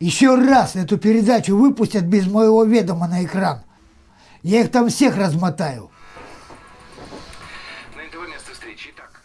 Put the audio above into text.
Еще раз эту передачу выпустят без моего ведома на экран. Я их там всех размотаю. На НТВ место встречи. так.